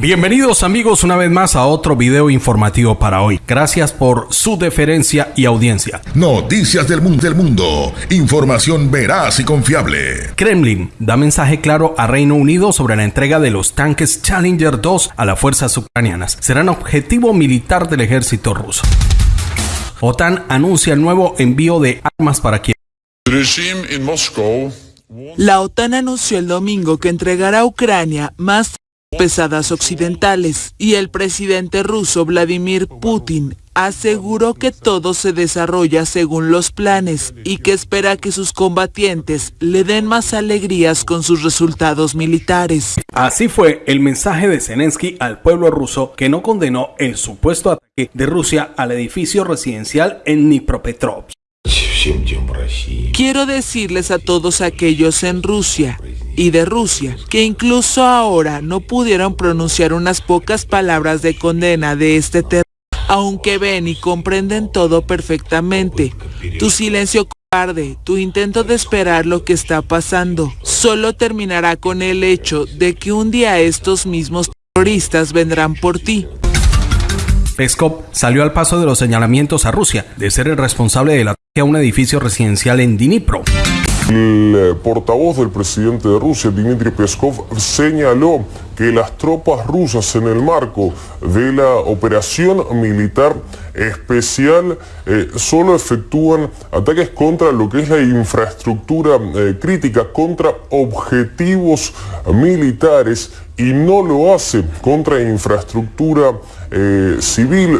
Bienvenidos amigos una vez más a otro video informativo para hoy. Gracias por su deferencia y audiencia. Noticias del mundo del mundo. Información veraz y confiable. Kremlin da mensaje claro a Reino Unido sobre la entrega de los tanques Challenger 2 a las fuerzas ucranianas. Serán objetivo militar del ejército ruso. OTAN anuncia el nuevo envío de armas para Kiev. La OTAN anunció el domingo que entregará a Ucrania más pesadas occidentales y el presidente ruso Vladimir Putin aseguró que todo se desarrolla según los planes y que espera que sus combatientes le den más alegrías con sus resultados militares. Así fue el mensaje de Zelensky al pueblo ruso que no condenó el supuesto ataque de Rusia al edificio residencial en Dnipropetrovsk. Quiero decirles a todos aquellos en Rusia y de Rusia que incluso ahora no pudieron pronunciar unas pocas palabras de condena de este terror, aunque ven y comprenden todo perfectamente. Tu silencio cobarde, tu intento de esperar lo que está pasando, solo terminará con el hecho de que un día estos mismos terroristas vendrán por ti. Peskov salió al paso de los señalamientos a Rusia de ser el responsable del ataque a un edificio residencial en Dnipro. El eh, portavoz del presidente de Rusia, Dmitry Peskov, señaló que las tropas rusas en el marco de la operación militar especial eh, solo efectúan ataques contra lo que es la infraestructura eh, crítica, contra objetivos militares y no lo hace contra infraestructura civil.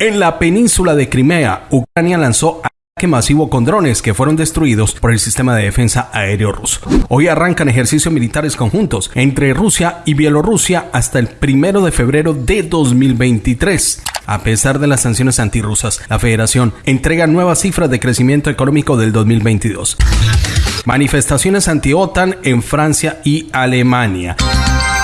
En la península de Crimea, Ucrania lanzó masivo con drones que fueron destruidos por el sistema de defensa aéreo ruso. Hoy arrancan ejercicios militares conjuntos entre Rusia y Bielorrusia hasta el primero de febrero de 2023. A pesar de las sanciones antirrusas, la federación entrega nuevas cifras de crecimiento económico del 2022. Manifestaciones anti-OTAN en Francia y Alemania.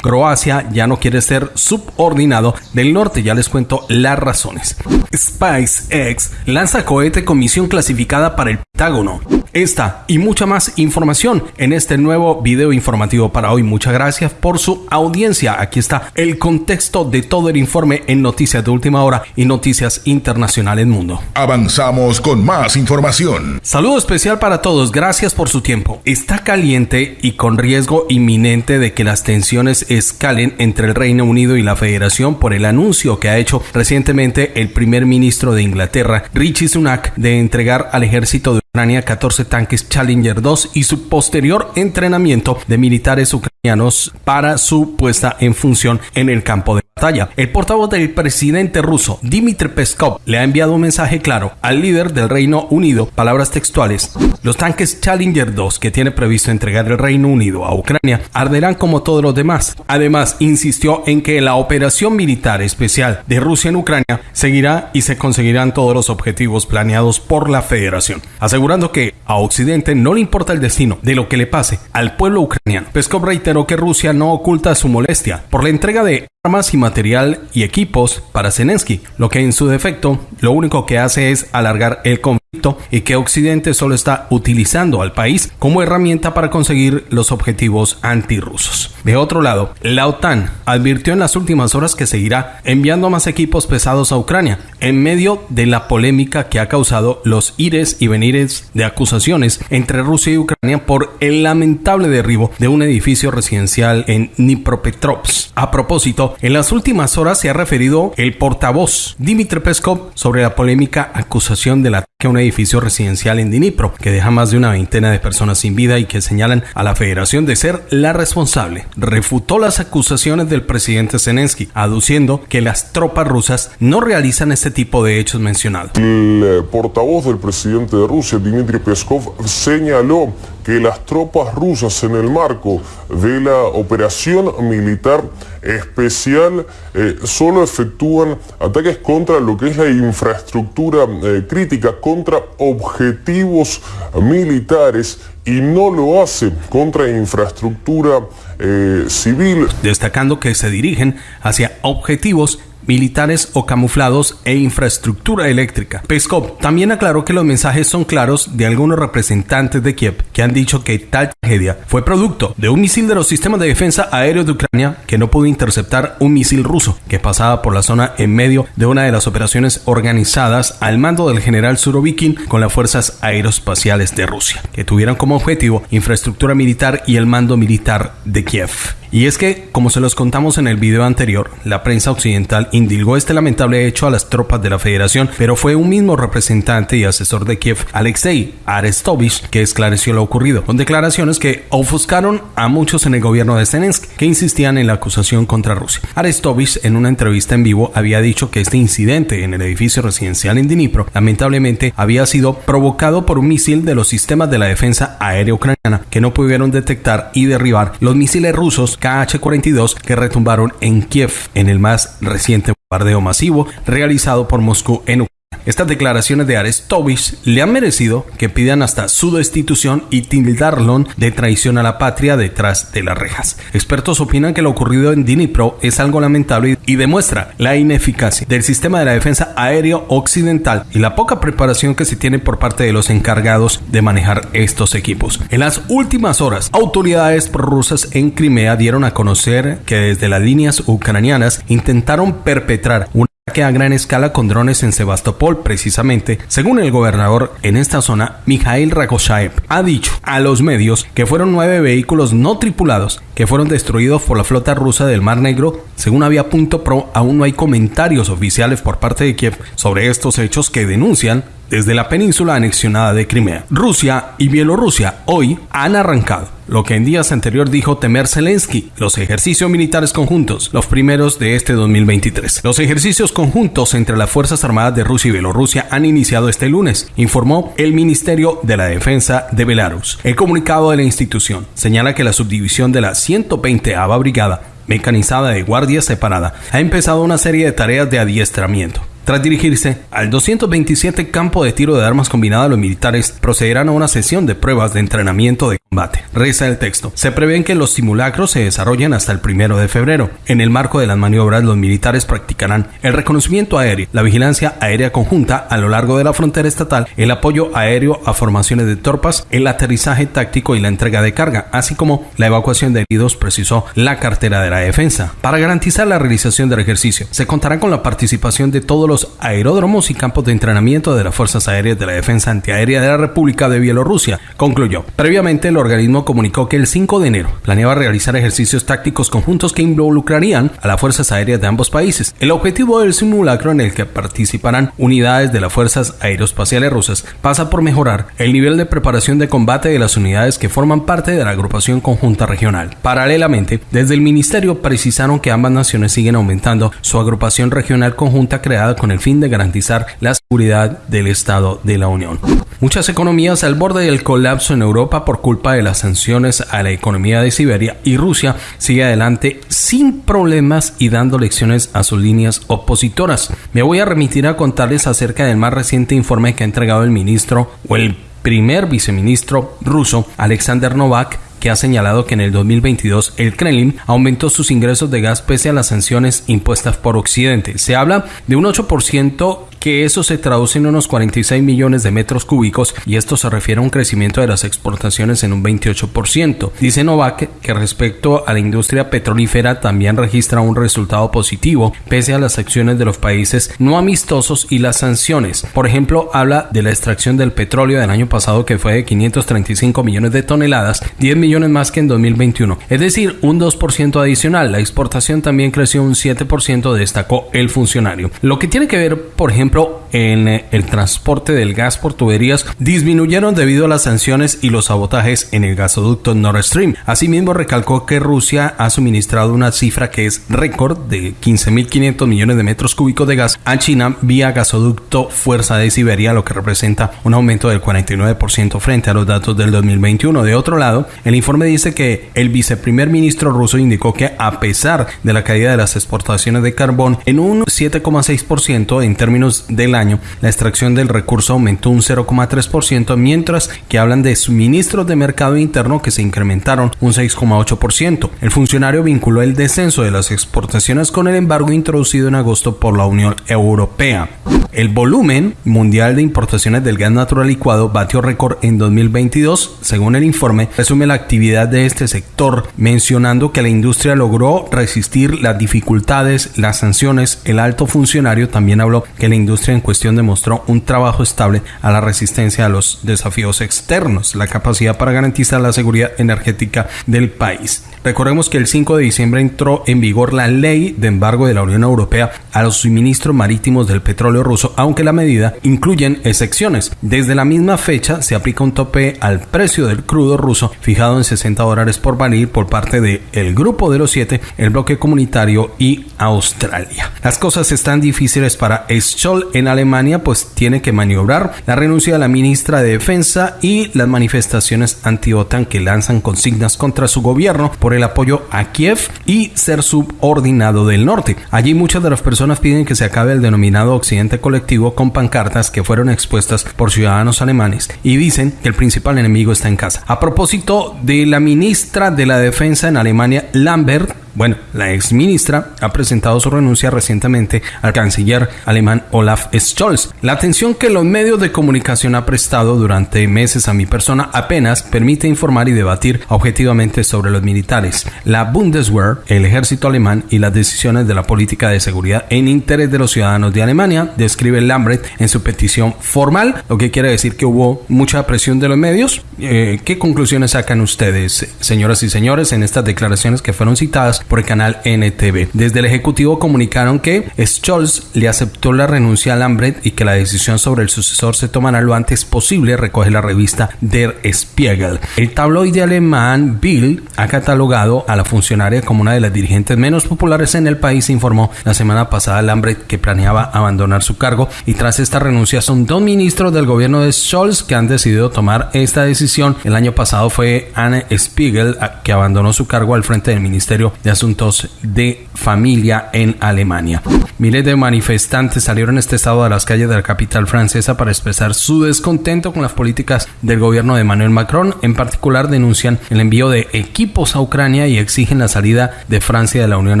Croacia ya no quiere ser subordinado del norte, ya les cuento las razones. SpaceX lanza cohete con misión clasificada para el Pentágono. Esta y mucha más información en este nuevo video informativo para hoy. Muchas gracias por su audiencia. Aquí está el contexto de todo el informe en Noticias de Última Hora y Noticias Internacionales Mundo. Avanzamos con más información. Saludo especial para todos. Gracias por su tiempo. Está caliente y con riesgo inminente de que las tensiones escalen entre el Reino Unido y la Federación por el anuncio que ha hecho recientemente el primer ministro de Inglaterra, Richie Sunak, de entregar al ejército de Ucrania 14 tanques Challenger 2 y su posterior entrenamiento de militares ucranianos para su puesta en función en el campo de batalla. El portavoz del presidente ruso, Dmitry Peskov, le ha enviado un mensaje claro al líder del Reino Unido, palabras textuales. Los tanques Challenger 2 que tiene previsto entregar el Reino Unido a Ucrania arderán como todos los demás. Además, insistió en que la operación militar especial de Rusia en Ucrania seguirá y se conseguirán todos los objetivos planeados por la Federación, asegurando que a Occidente no le importa el destino de lo que le pase al pueblo ucraniano. Peskov reiteró que Rusia no oculta su molestia por la entrega de armas y material y equipos para Zelensky, lo que en su defecto lo único que hace es alargar el conflicto y que Occidente solo está utilizando al país como herramienta para conseguir los objetivos antirrusos. De otro lado, la OTAN advirtió en las últimas horas que seguirá enviando más equipos pesados a Ucrania en medio de la polémica que ha causado los ires y venires de acusaciones entre Rusia y Ucrania por el lamentable derribo de un edificio residencial en Dnipropetrovsk. A propósito, en las últimas horas se ha referido el portavoz Dmitry Peskov sobre la polémica acusación del ataque a un edificio residencial en Dnipro, que deja más de una veintena de personas sin vida y que señalan a la federación de ser la responsable. Refutó las acusaciones del presidente Zelensky, aduciendo que las tropas rusas no realizan este tipo de hechos mencionados. El eh, portavoz del presidente de Rusia, Dmitry Peskov, señaló que las tropas rusas en el marco de la operación militar especial eh, solo efectúan ataques contra lo que es la infraestructura eh, crítica, contra objetivos militares y no lo hace contra infraestructura eh, civil. Destacando que se dirigen hacia objetivos militares o camuflados e infraestructura eléctrica. Peskov también aclaró que los mensajes son claros de algunos representantes de Kiev que han dicho que tal tragedia fue producto de un misil de los sistemas de defensa aéreo de Ucrania que no pudo interceptar un misil ruso que pasaba por la zona en medio de una de las operaciones organizadas al mando del general Surovikin con las fuerzas aeroespaciales de Rusia, que tuvieron como objetivo infraestructura militar y el mando militar de Kiev. Y es que, como se los contamos en el video anterior, la prensa occidental indilgó este lamentable hecho a las tropas de la federación, pero fue un mismo representante y asesor de Kiev, Alexei Arestovich, que esclareció lo ocurrido, con declaraciones que ofuscaron a muchos en el gobierno de Zelensky, que insistían en la acusación contra Rusia. Arestovich, en una entrevista en vivo, había dicho que este incidente en el edificio residencial en Dnipro, lamentablemente, había sido provocado por un misil de los sistemas de la defensa aérea ucraniana que no pudieron detectar y derribar los misiles rusos KH-42 que retumbaron en Kiev en el más reciente bombardeo masivo realizado por Moscú en Ucrania. Estas declaraciones de Arestovich le han merecido que pidan hasta su destitución y tildarlo de traición a la patria detrás de las rejas. Expertos opinan que lo ocurrido en Dnipro es algo lamentable y demuestra la ineficacia del sistema de la defensa aéreo occidental y la poca preparación que se tiene por parte de los encargados de manejar estos equipos. En las últimas horas, autoridades prorrusas en Crimea dieron a conocer que desde las líneas ucranianas intentaron perpetrar una a gran escala con drones en Sebastopol, precisamente, según el gobernador en esta zona, Mikhail Ragoshaev, ha dicho a los medios que fueron nueve vehículos no tripulados que fueron destruidos por la flota rusa del Mar Negro. Según Avia.pro, aún no hay comentarios oficiales por parte de Kiev sobre estos hechos que denuncian desde la península anexionada de Crimea. Rusia y Bielorrusia hoy han arrancado lo que en días anteriores dijo temer Zelensky, los ejercicios militares conjuntos, los primeros de este 2023. Los ejercicios conjuntos entre las Fuerzas Armadas de Rusia y Bielorrusia han iniciado este lunes, informó el Ministerio de la Defensa de Belarus. El comunicado de la institución señala que la subdivisión de la 120 Ava Brigada mecanizada de guardia separada ha empezado una serie de tareas de adiestramiento tras dirigirse al 227 campo de tiro de armas combinada, los militares procederán a una sesión de pruebas de entrenamiento de combate. Reza el texto. Se prevén que los simulacros se desarrollen hasta el primero de febrero. En el marco de las maniobras, los militares practicarán el reconocimiento aéreo, la vigilancia aérea conjunta a lo largo de la frontera estatal, el apoyo aéreo a formaciones de tropas, el aterrizaje táctico y la entrega de carga, así como la evacuación de heridos, precisó la cartera de la defensa. Para garantizar la realización del ejercicio, se contará con la participación de todos los aeródromos y campos de entrenamiento de las Fuerzas Aéreas de la Defensa Antiaérea de la República de Bielorrusia, concluyó. Previamente, el organismo comunicó que el 5 de enero planeaba realizar ejercicios tácticos conjuntos que involucrarían a las Fuerzas Aéreas de ambos países. El objetivo del simulacro en el que participarán unidades de las Fuerzas Aeroespaciales rusas pasa por mejorar el nivel de preparación de combate de las unidades que forman parte de la agrupación conjunta regional. Paralelamente, desde el Ministerio precisaron que ambas naciones siguen aumentando su agrupación regional conjunta creada con el fin de garantizar la seguridad del Estado de la Unión. Muchas economías al borde del colapso en Europa por de las sanciones a la economía de Siberia y Rusia sigue adelante sin problemas y dando lecciones a sus líneas opositoras. Me voy a remitir a contarles acerca del más reciente informe que ha entregado el ministro o el primer viceministro ruso Alexander Novak que ha señalado que en el 2022 el Kremlin aumentó sus ingresos de gas pese a las sanciones impuestas por Occidente. Se habla de un 8% que eso se traduce en unos 46 millones de metros cúbicos y esto se refiere a un crecimiento de las exportaciones en un 28%. Dice Novak que respecto a la industria petrolífera también registra un resultado positivo pese a las acciones de los países no amistosos y las sanciones. Por ejemplo, habla de la extracción del petróleo del año pasado que fue de 535 millones de toneladas, 10 millones más que en 2021, es decir, un 2% adicional. La exportación también creció un 7%, destacó el funcionario. Lo que tiene que ver, por ejemplo, プロ en eh, el transporte del gas por tuberías disminuyeron debido a las sanciones y los sabotajes en el gasoducto Nord Stream. Asimismo, recalcó que Rusia ha suministrado una cifra que es récord de 15.500 millones de metros cúbicos de gas a China vía gasoducto Fuerza de Siberia, lo que representa un aumento del 49% frente a los datos del 2021. De otro lado, el informe dice que el viceprimer ministro ruso indicó que a pesar de la caída de las exportaciones de carbón en un 7,6% en términos de la año, la extracción del recurso aumentó un 0,3%, mientras que hablan de suministros de mercado interno que se incrementaron un 6,8%. El funcionario vinculó el descenso de las exportaciones con el embargo introducido en agosto por la Unión Europea. El volumen mundial de importaciones del gas natural licuado batió récord en 2022, según el informe, resume la actividad de este sector, mencionando que la industria logró resistir las dificultades, las sanciones, el alto funcionario también habló que la industria cuestión demostró un trabajo estable a la resistencia a los desafíos externos, la capacidad para garantizar la seguridad energética del país. Recordemos que el 5 de diciembre entró en vigor la ley de embargo de la Unión Europea a los suministros marítimos del petróleo ruso, aunque la medida incluye excepciones. Desde la misma fecha se aplica un tope al precio del crudo ruso fijado en 60 dólares por barril por parte del el Grupo de los Siete, el bloque comunitario y Australia. Las cosas están difíciles para Scholl en Alemania, pues tiene que maniobrar la renuncia de la ministra de Defensa y las manifestaciones anti-OTAN que lanzan consignas contra su gobierno por el apoyo a Kiev y ser subordinado del norte. Allí muchas de las personas piden que se acabe el denominado Occidente colectivo con pancartas que fueron expuestas por ciudadanos alemanes y dicen que el principal enemigo está en casa. A propósito de la ministra de la Defensa en Alemania, Lambert, bueno, la ex ministra ha presentado su renuncia recientemente al canciller alemán Olaf Scholz. La atención que los medios de comunicación ha prestado durante meses a mi persona apenas permite informar y debatir objetivamente sobre los militares, la Bundeswehr, el ejército alemán y las decisiones de la política de seguridad en interés de los ciudadanos de Alemania, describe Lambert en su petición formal, lo que quiere decir que hubo mucha presión de los medios. Eh, ¿Qué conclusiones sacan ustedes, señoras y señores, en estas declaraciones que fueron citadas por el canal NTV. Desde el Ejecutivo comunicaron que Scholz le aceptó la renuncia a Lambert y que la decisión sobre el sucesor se tomará lo antes posible, recoge la revista Der Spiegel. El tabloide alemán Bill ha catalogado a la funcionaria como una de las dirigentes menos populares en el país, informó la semana pasada Lambert que planeaba abandonar su cargo y tras esta renuncia son dos ministros del gobierno de Scholz que han decidido tomar esta decisión. El año pasado fue Anne Spiegel que abandonó su cargo al frente del Ministerio de Asuntos de Familia en Alemania. Miles de manifestantes salieron este estado a las calles de la capital francesa para expresar su descontento con las políticas del gobierno de Emmanuel Macron. En particular denuncian el envío de equipos a Ucrania y exigen la salida de Francia de la Unión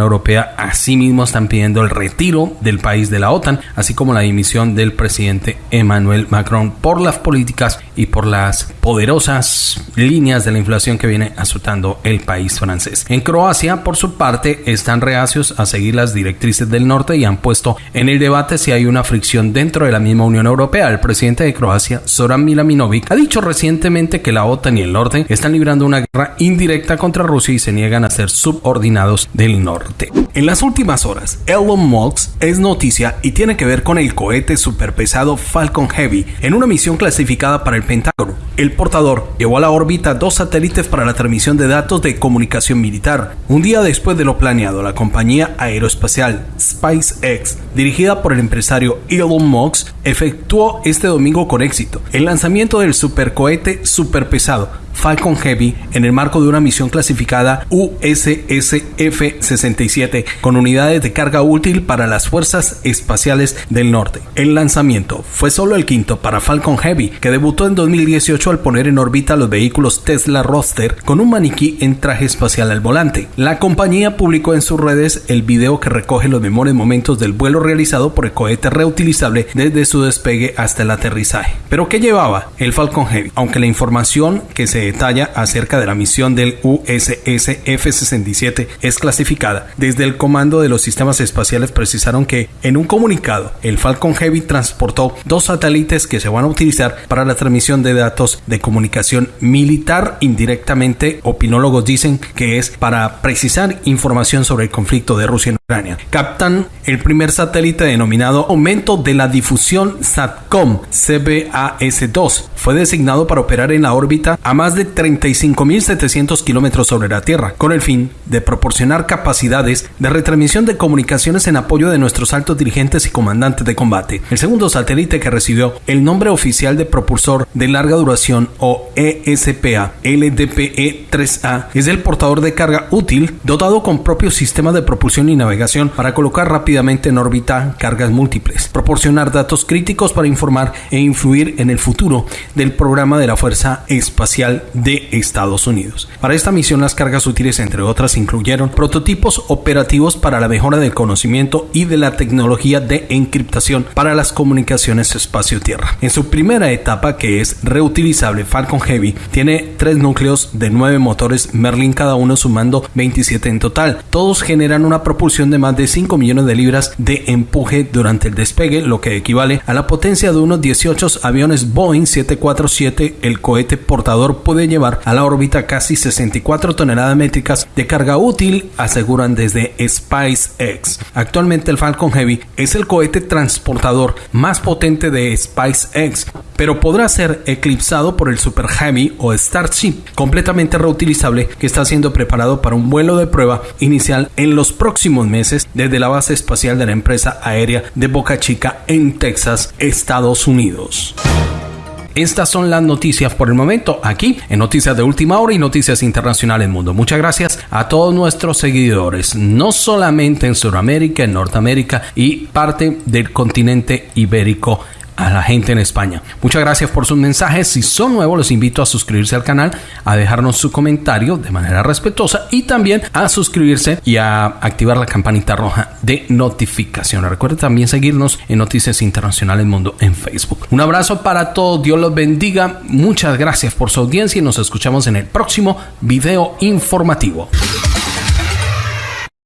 Europea. Asimismo están pidiendo el retiro del país de la OTAN, así como la dimisión del presidente Emmanuel Macron por las políticas y por las poderosas líneas de la inflación que viene azotando el país francés. En Croacia, por su parte, están reacios a seguir las directrices del norte y han puesto en el debate si hay una fricción dentro de la misma Unión Europea. El presidente de Croacia, Zoran Milanovic, ha dicho recientemente que la OTAN y el norte están librando una guerra indirecta contra Rusia y se niegan a ser subordinados del norte. En las últimas horas, Elon Musk es noticia y tiene que ver con el cohete superpesado Falcon Heavy en una misión clasificada para el Pentágono. El portador llevó a la órbita dos satélites para la transmisión de datos de comunicación militar. Un día después de lo planeado, la compañía aeroespacial SpaceX, dirigida por el empresario Elon Musk, efectuó este domingo con éxito el lanzamiento del supercohete superpesado Falcon Heavy en el marco de una misión clasificada USSF-67 con unidades de carga útil para las fuerzas espaciales del norte. El lanzamiento fue solo el quinto para Falcon Heavy, que debutó en 2018 al poner en órbita los vehículos Tesla Roadster con un maniquí en traje espacial al volante. La compañía publicó en sus redes el video que recoge los mejores momentos del vuelo realizado por el cohete reutilizable desde su despegue hasta el aterrizaje. ¿Pero qué llevaba el Falcon Heavy? Aunque la información que se detalla acerca de la misión del USS F-67 es clasificada. Desde el Comando de los Sistemas Espaciales precisaron que en un comunicado el Falcon Heavy transportó dos satélites que se van a utilizar para la transmisión de datos de comunicación militar indirectamente. Opinólogos dicen que es para precisar información sobre el conflicto de Rusia en Ucrania. Captan el primer satélite denominado Aumento de la Difusión SATCOM CBAS-2. Fue designado para operar en la órbita a más de 35.700 kilómetros sobre la Tierra, con el fin de proporcionar capacidades de retransmisión de comunicaciones en apoyo de nuestros altos dirigentes y comandantes de combate. El segundo satélite que recibió el nombre oficial de propulsor de larga duración o ESPA LDPE-3A es el portador de carga útil dotado con propio sistema de propulsión y navegación para colocar rápidamente en órbita cargas múltiples, proporcionar datos críticos para informar e influir en el futuro del programa de la Fuerza Espacial de Estados Unidos. Para esta misión las cargas útiles entre otras incluyeron prototipos operativos para la mejora del conocimiento y de la tecnología de encriptación para las comunicaciones espacio-tierra. En su primera etapa, que es reutilizable, Falcon Heavy tiene tres núcleos de nueve motores Merlin cada uno sumando 27 en total. Todos generan una propulsión de más de 5 millones de libras de empuje durante el despegue, lo que equivale a la potencia de unos 18 aviones Boeing 747. El cohete portador puede llevar a la órbita casi 64 toneladas métricas de carga útil, aseguran desde SpaceX. Actualmente el Falcon Heavy es el cohete transportador más potente de SpaceX, pero podrá ser eclipsado por el Super Heavy o Starship, completamente reutilizable que está siendo preparado para un vuelo de prueba inicial en los próximos meses desde la base espacial de la empresa aérea de Boca Chica en Texas, Estados Unidos. Estas son las noticias por el momento aquí en Noticias de Última Hora y Noticias Internacionales Mundo. Muchas gracias a todos nuestros seguidores, no solamente en Sudamérica, en Norteamérica y parte del continente ibérico a la gente en España. Muchas gracias por sus mensajes. Si son nuevos, les invito a suscribirse al canal, a dejarnos su comentario de manera respetuosa y también a suscribirse y a activar la campanita roja de notificaciones. Recuerden también seguirnos en Noticias Internacionales Mundo en Facebook. Un abrazo para todos. Dios los bendiga. Muchas gracias por su audiencia y nos escuchamos en el próximo video informativo.